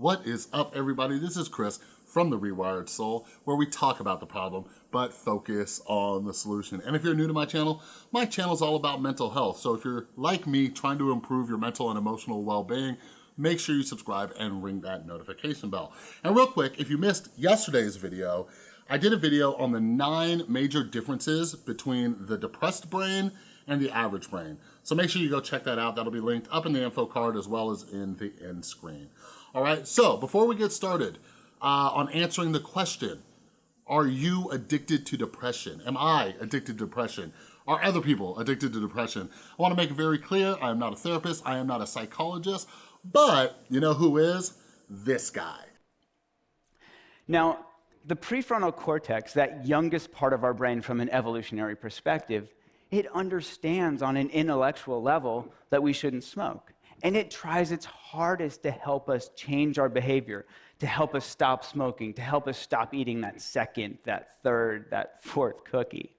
What is up everybody? This is Chris from The Rewired Soul where we talk about the problem but focus on the solution. And if you're new to my channel, my channel is all about mental health. So if you're like me trying to improve your mental and emotional well-being, make sure you subscribe and ring that notification bell. And real quick, if you missed yesterday's video, I did a video on the nine major differences between the depressed brain and the average brain. So make sure you go check that out. That'll be linked up in the info card as well as in the end screen. All right, so before we get started uh, on answering the question, are you addicted to depression? Am I addicted to depression? Are other people addicted to depression? I wanna make it very clear, I am not a therapist, I am not a psychologist, but you know who is? This guy. Now, the prefrontal cortex, that youngest part of our brain from an evolutionary perspective, it understands on an intellectual level that we shouldn't smoke and it tries its hardest to help us change our behavior, to help us stop smoking, to help us stop eating that second, that third, that fourth cookie.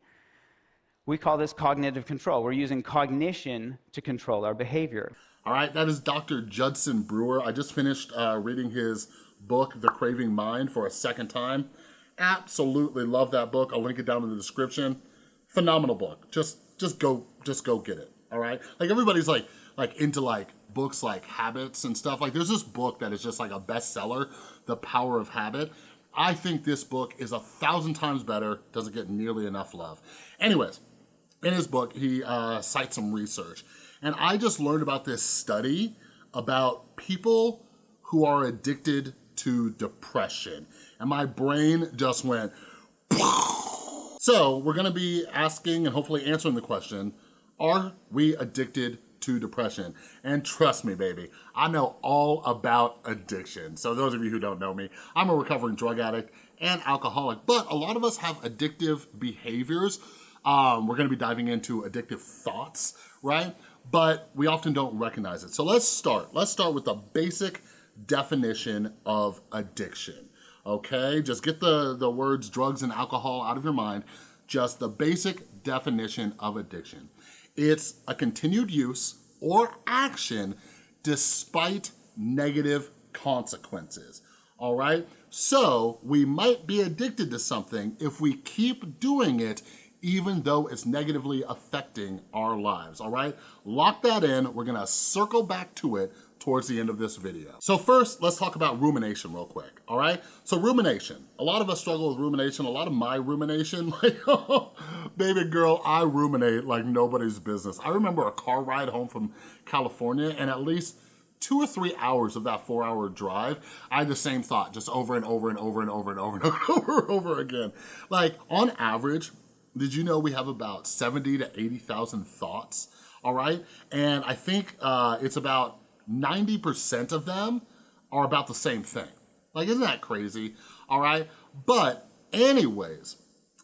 We call this cognitive control. We're using cognition to control our behavior. All right, that is Dr. Judson Brewer. I just finished uh, reading his book, The Craving Mind, for a second time. Absolutely love that book. I'll link it down in the description. Phenomenal book. Just, just go, just go get it. All right. Like everybody's like, like into like books like Habits and stuff. Like there's this book that is just like a bestseller, The Power of Habit. I think this book is a thousand times better, doesn't get nearly enough love. Anyways, in his book, he uh, cites some research. And I just learned about this study about people who are addicted to depression. And my brain just went, so we're gonna be asking and hopefully answering the question, are we addicted to depression. And trust me, baby, I know all about addiction. So those of you who don't know me, I'm a recovering drug addict and alcoholic, but a lot of us have addictive behaviors. Um, we're gonna be diving into addictive thoughts, right? But we often don't recognize it. So let's start. Let's start with the basic definition of addiction, okay? Just get the, the words drugs and alcohol out of your mind. Just the basic definition of addiction. It's a continued use or action despite negative consequences, all right? So we might be addicted to something if we keep doing it even though it's negatively affecting our lives, all right? Lock that in, we're gonna circle back to it towards the end of this video. So first, let's talk about rumination real quick, all right? So rumination, a lot of us struggle with rumination, a lot of my rumination, like, baby girl, I ruminate like nobody's business. I remember a car ride home from California and at least two or three hours of that four hour drive, I had the same thought just over and over and over and over and over and over and over again. Like on average, did you know we have about 70 to 80,000 thoughts, all right? And I think uh, it's about 90% of them are about the same thing. Like, isn't that crazy? All right. But anyways,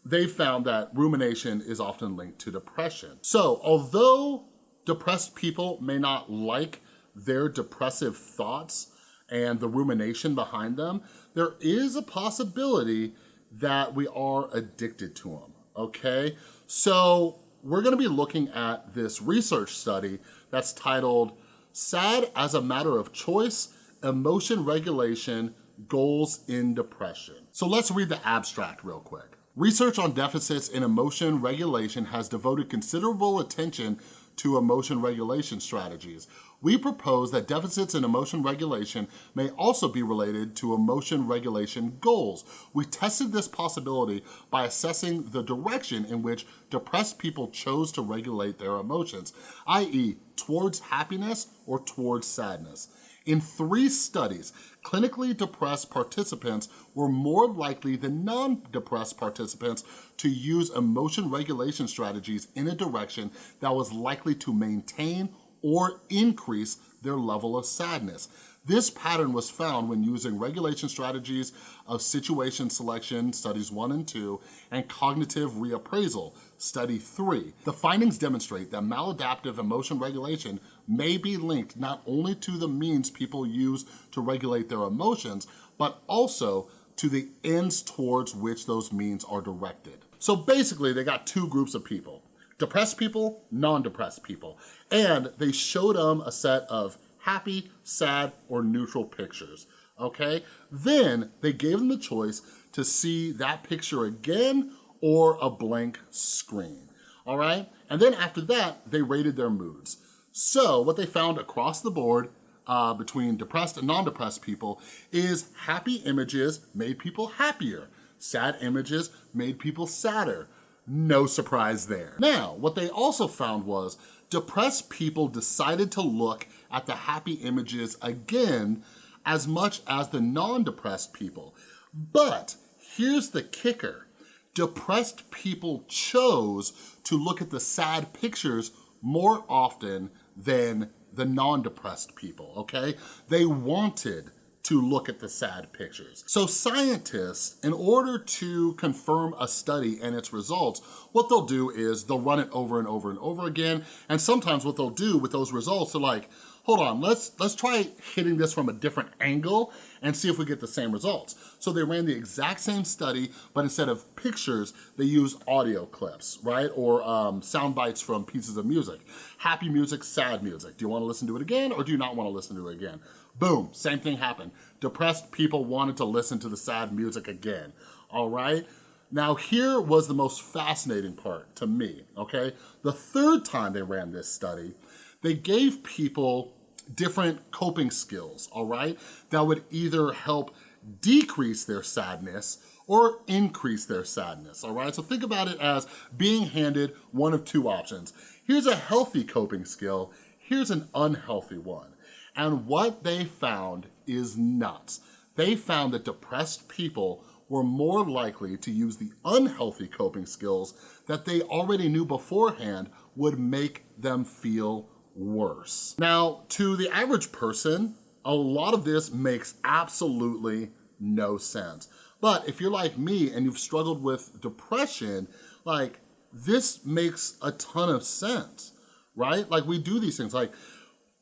they found that rumination is often linked to depression. So although depressed people may not like their depressive thoughts and the rumination behind them, there is a possibility that we are addicted to them, okay? So we're gonna be looking at this research study that's titled SAD as a matter of choice, emotion regulation, goals in depression. So let's read the abstract real quick. Research on deficits in emotion regulation has devoted considerable attention to emotion regulation strategies. We propose that deficits in emotion regulation may also be related to emotion regulation goals. We tested this possibility by assessing the direction in which depressed people chose to regulate their emotions, i.e. towards happiness or towards sadness. In three studies, clinically depressed participants were more likely than non-depressed participants to use emotion regulation strategies in a direction that was likely to maintain or increase their level of sadness. This pattern was found when using regulation strategies of situation selection, studies one and two, and cognitive reappraisal, study three. The findings demonstrate that maladaptive emotion regulation may be linked not only to the means people use to regulate their emotions, but also to the ends towards which those means are directed. So basically, they got two groups of people depressed people, non-depressed people. And they showed them a set of happy, sad, or neutral pictures, okay? Then they gave them the choice to see that picture again or a blank screen, all right? And then after that, they rated their moods. So what they found across the board uh, between depressed and non-depressed people is happy images made people happier. Sad images made people sadder. No surprise there. Now, what they also found was depressed people decided to look at the happy images again as much as the non-depressed people. But here's the kicker. Depressed people chose to look at the sad pictures more often than the non-depressed people, okay? They wanted to look at the sad pictures. So scientists, in order to confirm a study and its results, what they'll do is they'll run it over and over and over again. And sometimes what they'll do with those results, they're like, hold on, let's, let's try hitting this from a different angle and see if we get the same results. So they ran the exact same study, but instead of pictures, they used audio clips, right? Or um, sound bites from pieces of music. Happy music, sad music. Do you wanna listen to it again or do you not wanna listen to it again? Boom, same thing happened. Depressed people wanted to listen to the sad music again, all right? Now here was the most fascinating part to me, okay? The third time they ran this study, they gave people different coping skills, all right? That would either help decrease their sadness or increase their sadness, all right? So think about it as being handed one of two options. Here's a healthy coping skill, here's an unhealthy one. And what they found is nuts. They found that depressed people were more likely to use the unhealthy coping skills that they already knew beforehand would make them feel worse. Now, to the average person, a lot of this makes absolutely no sense. But if you're like me and you've struggled with depression, like this makes a ton of sense, right? Like we do these things, like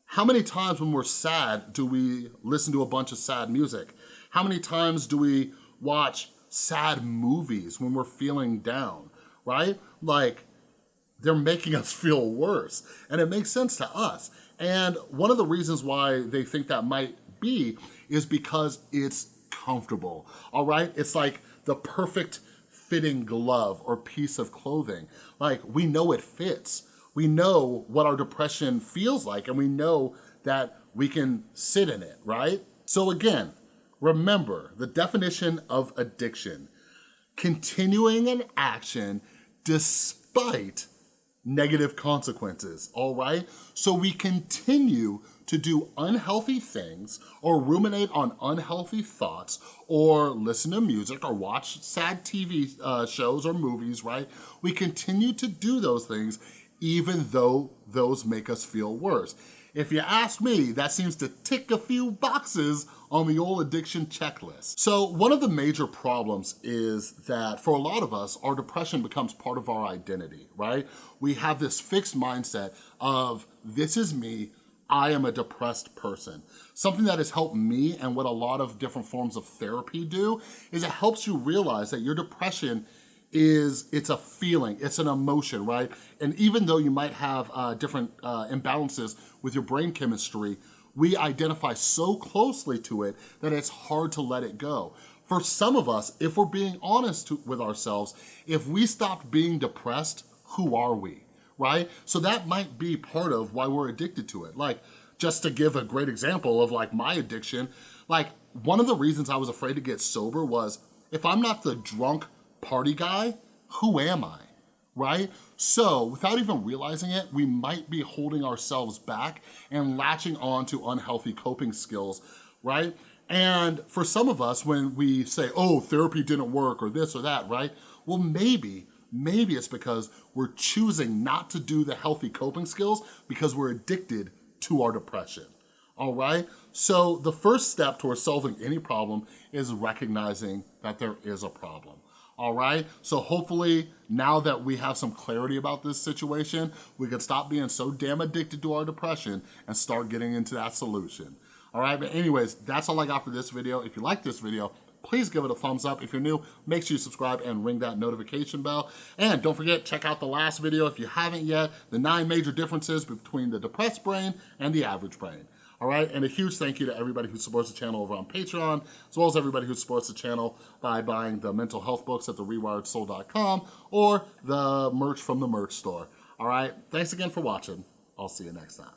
how many times when we're sad do we listen to a bunch of sad music? How many times do we watch sad movies when we're feeling down, right? Like they're making us feel worse. And it makes sense to us. And one of the reasons why they think that might be is because it's comfortable, all right? It's like the perfect fitting glove or piece of clothing. Like we know it fits. We know what our depression feels like and we know that we can sit in it, right? So again, remember the definition of addiction, continuing an action despite negative consequences, all right? So we continue to do unhealthy things or ruminate on unhealthy thoughts or listen to music or watch sad TV uh, shows or movies, right? We continue to do those things even though those make us feel worse. If you ask me, that seems to tick a few boxes on the old addiction checklist. So one of the major problems is that for a lot of us, our depression becomes part of our identity, right? We have this fixed mindset of this is me, I am a depressed person. Something that has helped me and what a lot of different forms of therapy do is it helps you realize that your depression is it's a feeling, it's an emotion, right? And even though you might have uh, different uh, imbalances with your brain chemistry, we identify so closely to it that it's hard to let it go. For some of us, if we're being honest with ourselves, if we stopped being depressed, who are we, right? So that might be part of why we're addicted to it. Like, just to give a great example of like my addiction, like one of the reasons I was afraid to get sober was if I'm not the drunk party guy, who am I, right? So without even realizing it, we might be holding ourselves back and latching on to unhealthy coping skills, right? And for some of us, when we say, oh, therapy didn't work or this or that, right? Well, maybe, maybe it's because we're choosing not to do the healthy coping skills because we're addicted to our depression, all right? So the first step towards solving any problem is recognizing that there is a problem all right? So hopefully now that we have some clarity about this situation, we can stop being so damn addicted to our depression and start getting into that solution. All right, but anyways, that's all I got for this video. If you like this video, please give it a thumbs up. If you're new, make sure you subscribe and ring that notification bell. And don't forget, check out the last video if you haven't yet, the nine major differences between the depressed brain and the average brain. All right, and a huge thank you to everybody who supports the channel over on Patreon, as well as everybody who supports the channel by buying the mental health books at therewiredsoul.com or the merch from the merch store. All right, thanks again for watching. I'll see you next time.